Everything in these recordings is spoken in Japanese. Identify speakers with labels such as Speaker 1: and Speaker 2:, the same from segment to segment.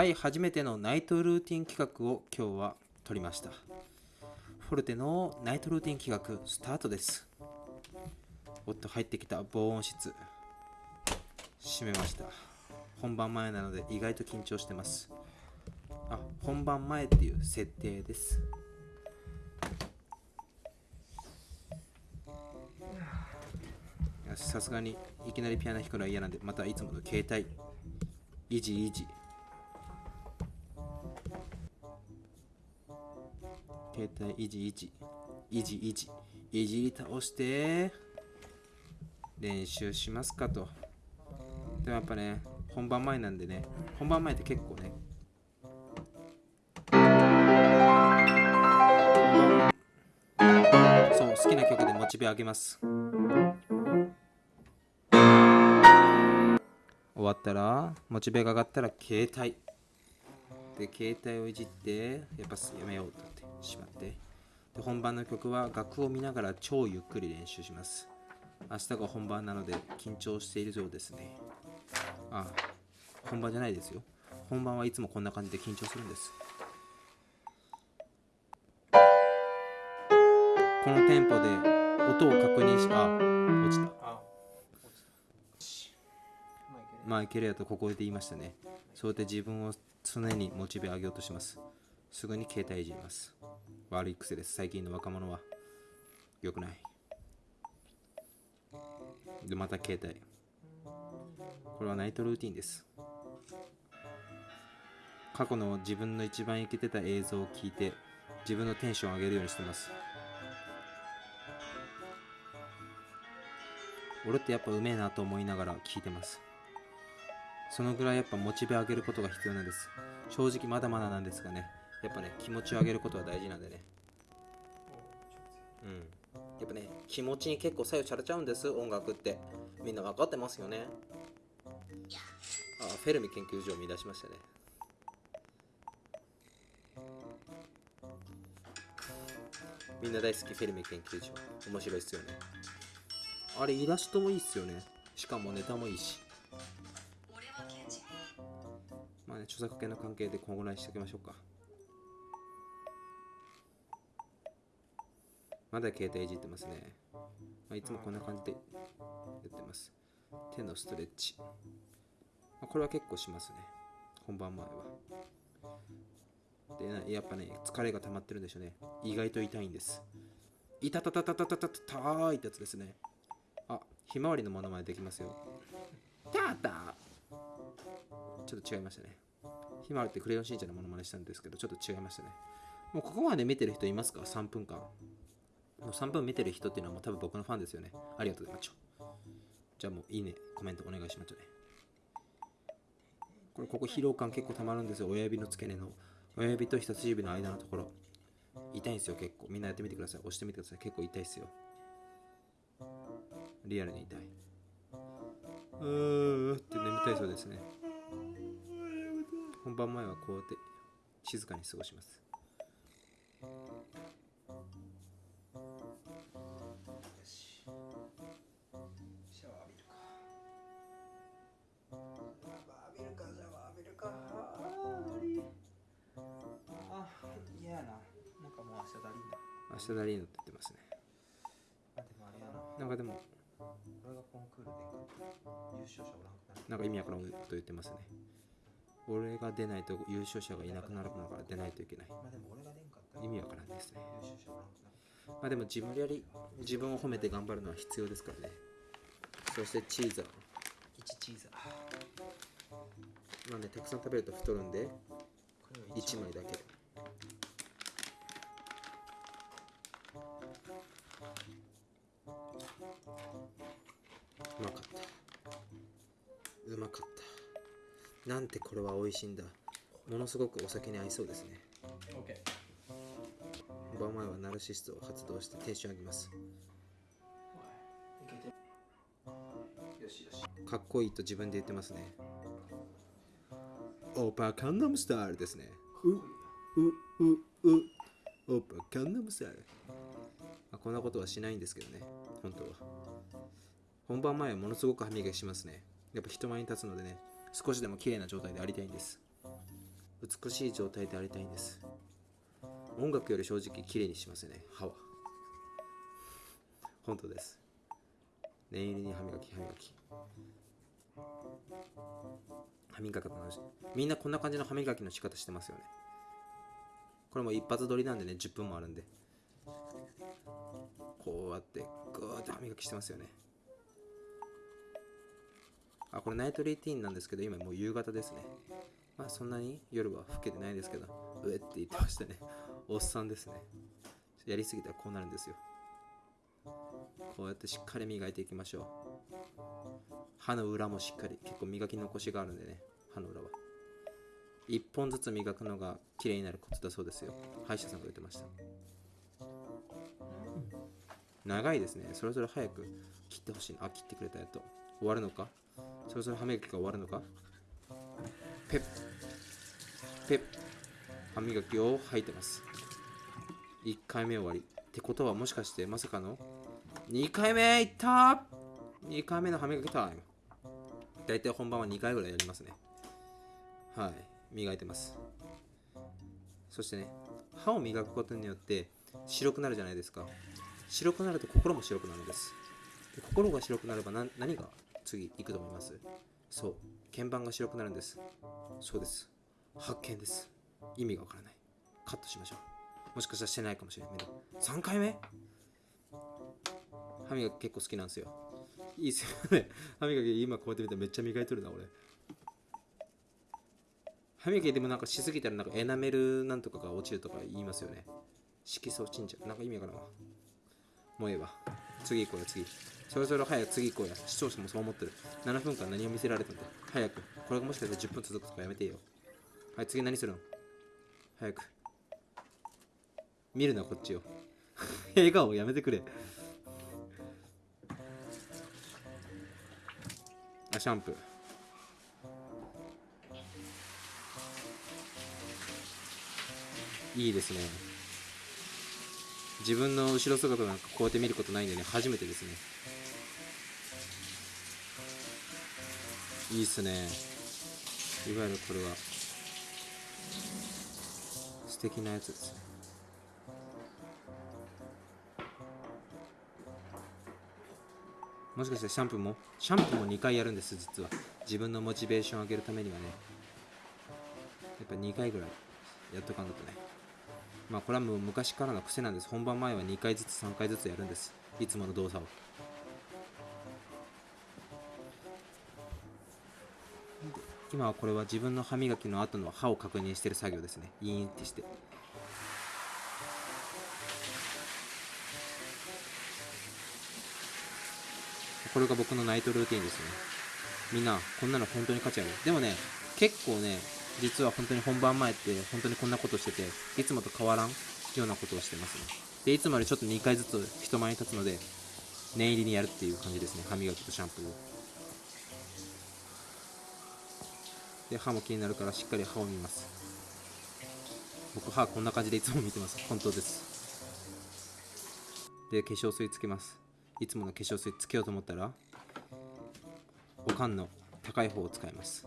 Speaker 1: はい初めてのナイトルーティン企画を今日は撮りました。フォルテのナイトルーティン企画スタートです。おっと入ってきた防音室。閉めました。本番前なので意外と緊張してます。あ本番前っていう設定です。さすがにいきなりピアノ弾くのは嫌なんでまたいつもの携帯イジイジ携帯イジイジイジイジいじり倒して練習しますかと。でもやっぱね本番前なんでね本番前って結構ねそう好きな曲でモチベ上げます。終わったらモチベが上がったら携帯。で携帯をいじってやっぱやめようと。しまってで本番の曲は楽譜を見ながら超ゆっくり練習します。明日が本番なので緊張しているようですね。あ本番じゃないですよ。本番はいつもこんな感じで緊張するんです。このテンポで音を確認しあ落ちた。まあいけるやとここで言いましたね。そうやって自分を常にモチベ上げようとします。すぐに携帯いじります悪い癖です。最近の若者は。良くない。でまた携帯。これはナイトルーティンです。過去の自分の一番イケてた映像を聞いて自分のテンションを上げるようにしてます。俺ってやっぱうめえなと思いながら聞いてます。そのぐらいやっぱモチベ上げることが必要なんです。正直まだまだなんですがね。やっぱね気持ちを上げることは大事なんでね。うん。やっぱね気持ちに結構左右されちゃうんです音楽って。みんな分かってますよね。あフェルミ研究所を見出しましたね。みんな大好きフェルミ研究所。面白いっすよね。あれイラストもいいっすよね。しかもネタもいいし。まあね著作権の関係でこのぐらいしておきましょうか。まだ携帯いじってますね、まあ、いつもこんな感じでやってます。手のストレッチ、まあ、これは結構しますね。本番前は。でやっぱね疲れが溜まってるんでしょうね。意外と痛いんです。いたたたたたたたたーいってやつですね。あひまわりのものまでできますよ。たたー。ちょっと違いましたね。ひまわりってクレヨンしんちゃんのものまねしたんですけどちょっと違いましたね。もうここまで見てる人いますか？3分間。3分見てる人っていうのはもう多分僕のファンですよね。ありがとうございますじゃあもういいね。コメントお願いしますね。これここ疲労感結構たまるんですよ。親指の付け根の。親指と人差し指の間のところ。痛いんですよ結構。みんなやってみてください。押してみてください。結構痛いですよ。リアルに痛い。うーって眠たいそうですね。本番前はこうやって静かに過ごします。明日ダリーノって言ってますね。
Speaker 2: あでもあれやな。
Speaker 1: なんかでも
Speaker 2: 俺がコンクールで優勝者おらんくなる。
Speaker 1: なんか意味わからんこと言ってますね。俺が出ないと優勝者がいなくなるのから出ないといけない。
Speaker 2: まあでも俺が出んかったら
Speaker 1: 意味わからんですね。
Speaker 2: 優勝者おらんくなる。
Speaker 1: まあでも自分より自分を褒めて頑張るのは必要ですからね。そしてチーザー。
Speaker 2: 1チーザー。
Speaker 1: まあねたくさん食べると太るんで
Speaker 2: これを
Speaker 1: 1枚だけうまかった。うまかった。なんてこれは美味しいんだ。ものすごくお酒に合いそうですね。
Speaker 2: OK
Speaker 1: 本番前はナルシストを発動してテンション上げますかっこいいと自分で言ってますね。オーパーカンナムスタイルですね。ううううオーパーカンナムスタイルまあこんなことはしないんですけどね。本当は。本番前はものすごく歯磨きしますね。やっぱ人前に立つのでね。少しでも綺麗な状態でありたいんです。美しい状態でありたいんです。音楽より正直綺麗にしますよね。歯は。本当です。念入りに歯磨き歯磨き。歯磨きの話。みんなこんな感じの歯磨きの仕方してますよね。これも一発撮りなんでね10分もあるんで。ってグーって歯磨きしてますよね。あこれナイトルーティーンなんですけど今もう夕方ですね。まあそんなに夜は更けてないですけどうえって言ってましたね。おっさんですね。やりすぎたらこうなるんですよ。こうやってしっかり磨いていきましょう。歯の裏もしっかり結構磨き残しがあるんでね歯の裏は。1本ずつ磨くのが綺麗になるコツだそうですよ。歯医者さんが言ってました。長いですね。そろそろ早く切ってほしい。あ切ってくれたやと。終わるのか？そろそろ歯磨きが終わるのか？ペッペッ。歯磨きを吐いてます。1回目終わり。ってことはもしかしてまさかの？2回目いった！2回目の歯磨きタイム。大体本番は2回ぐらいやりますね。はい。磨いてます。そしてね歯を磨くことによって白くなるじゃないですか。白くなると心も白くなるんです。で心が白くなれば何が次行くと思います？そう。鍵盤が白くなるんです。そうです。発見です。意味がわからない。カットしましょう。もしかしたらしてないかもしれないけど。3回目？歯磨き結構好きなんですよ。いいっすよね。歯磨き今こうやって見てめっちゃ磨いとるな俺。歯磨きでもなんかしすぎたらなんかエナメルなんとかが落ちるとか言いますよね。色素落ちんじゃうなんか意味わからんわ。もうええわ。次行こうよ次。そろそろ早く次行こうや視聴者もそう思ってる。7分間何を見せられたんだ。早く。これがもしかしたら10分続くとかやめてよ。はい次何するの？早く。見るなこっちを。笑顔やめてくれ。あシャンプー。いいですね。自分の後ろ姿なんかこうやって見ることないんでね初めてですね。いいっすね。いわゆるこれは。素敵なやつですね。もしかしてシャンプーも？シャンプーも2回やるんです実は。自分のモチベーションを上げるためにはね。やっぱ2回ぐらいやっとかんだとね。まあこれはもう昔からの癖なんです。本番前は2回ずつ3回ずつやるんです。いつもの動作を。今はこれは自分の歯磨きの後の歯を確認してる作業ですね。イーンってして。これが僕のナイトルーティンですね。みんなこんなの本当に価値ある？でもね結構ね実は本当に本番前って本当にこんなことしてていつもと変わらんようなことをしてますね。でいつもよりちょっと2回ずつ人前に立つので念入りにやるっていう感じですね。歯磨きとシャンプーを。で歯も気になるからしっかり歯を見ます。僕歯こんな感じでいつも見てます。本当です。で化粧水つけます。いつもの化粧水つけようと思ったらおかんの高い方を使います。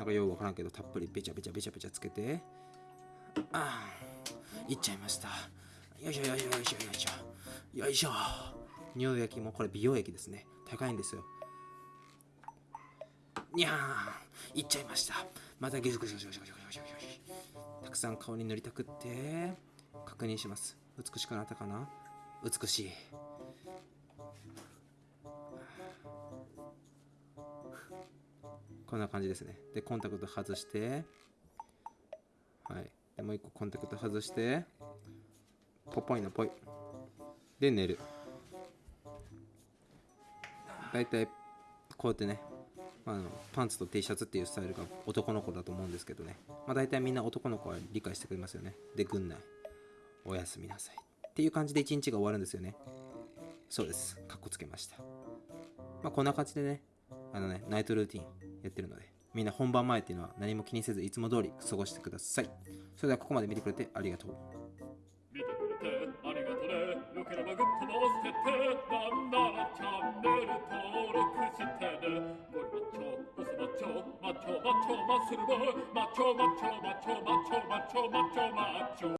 Speaker 1: なんかようわからんけどたっぷりべちゃべちゃべちゃべちゃつけて。ああいっちゃいました。よいしょよいしょよいしょよいしょ。よいしょ。乳液もこれ美容液ですね。高いんですよ。にゃー。んいっちゃいました。またゲスゲしゲスゲスゲしたくさん顔に塗りたくって確認します。美しくなったかな？美しい。こんな感じですね。でコンタクト外して。はい。でもう一個コンタクト外して。ポポイのポイで寝る。だいたいこうやってねあのパンツと T シャツっていうスタイルが男の子だと思うんですけどね。まあ大体みんな男の子は理解してくれますよね。で軍内。おやすみなさい。っていう感じで一日が終わるんですよね。そうです。かっこつけました。まあこんな感じでね。あのねナイトルーティン。やってるのでみんな本番前っていうのは何も気にせずいつも通り過ごしてください。それではここまで見てくれてありがとう。
Speaker 3: 見てくれてありがとね。よければグッドの押しててなんならチャンネル登録してね。ゴリマッチョボスマッチョマッチョマッチョマッスルボーマッチョマッチョマッチョマッチョマッチョマッチョマッチョ。